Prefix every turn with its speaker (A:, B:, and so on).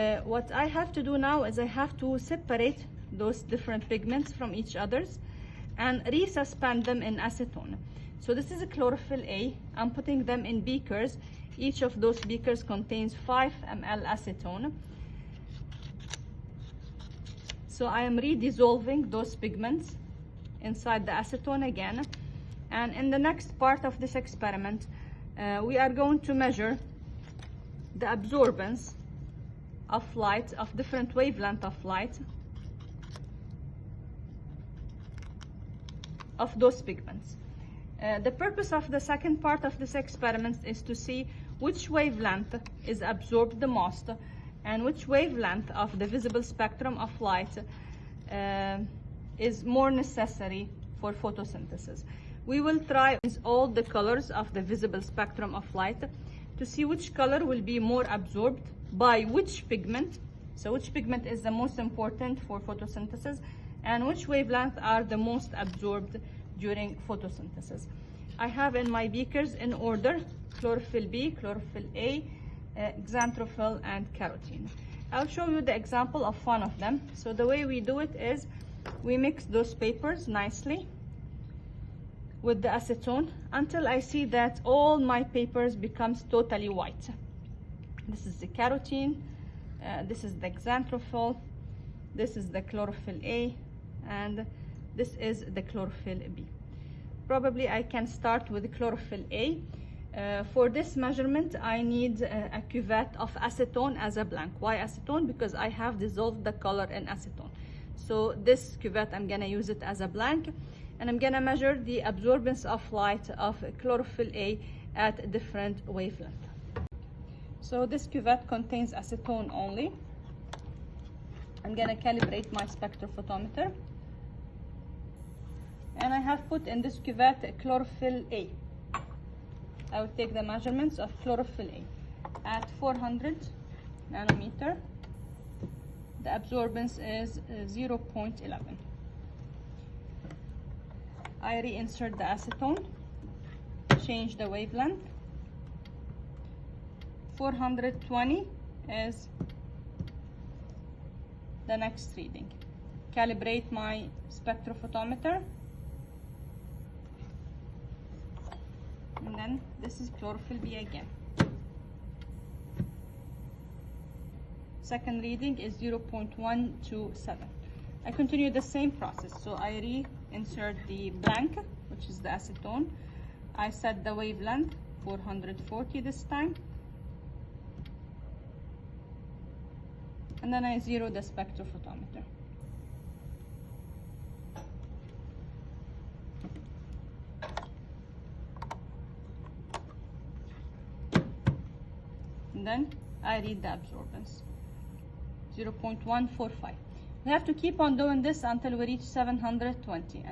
A: Uh, what I have to do now is I have to separate those different pigments from each others and resuspend them in acetone. So this is a chlorophyll A. I'm putting them in beakers. Each of those beakers contains 5 ml acetone. So I am redissolving those pigments inside the acetone again. And in the next part of this experiment, uh, we are going to measure the absorbance of light, of different wavelength of light of those pigments. Uh, the purpose of the second part of this experiment is to see which wavelength is absorbed the most and which wavelength of the visible spectrum of light uh, is more necessary for photosynthesis. We will try all the colors of the visible spectrum of light to see which color will be more absorbed by which pigment. So which pigment is the most important for photosynthesis and which wavelength are the most absorbed during photosynthesis. I have in my beakers in order chlorophyll B, chlorophyll A, uh, xanthophyll and carotene. I'll show you the example of one of them. So the way we do it is we mix those papers nicely with the acetone until I see that all my papers becomes totally white. This is the carotene, uh, this is the xanthophyll, this is the chlorophyll A, and this is the chlorophyll B. Probably I can start with chlorophyll A. Uh, for this measurement, I need uh, a cuvette of acetone as a blank. Why acetone? Because I have dissolved the color in acetone. So this cuvette, I'm gonna use it as a blank and I'm gonna measure the absorbance of light of chlorophyll A at different wavelength. So this cuvette contains acetone only. I'm gonna calibrate my spectrophotometer. And I have put in this cuvette chlorophyll A. I will take the measurements of chlorophyll A. At 400 nanometer, the absorbance is uh, 0.11. I reinsert the acetone, change the wavelength. 420 is the next reading. Calibrate my spectrophotometer. And then this is chlorophyll B again. Second reading is 0.127. I continue the same process. So I reinsert the blank, which is the acetone. I set the wavelength 440 this time. And then I zero the spectrophotometer. And then I read the absorbance. 0.145. We have to keep on doing this until we reach 720. And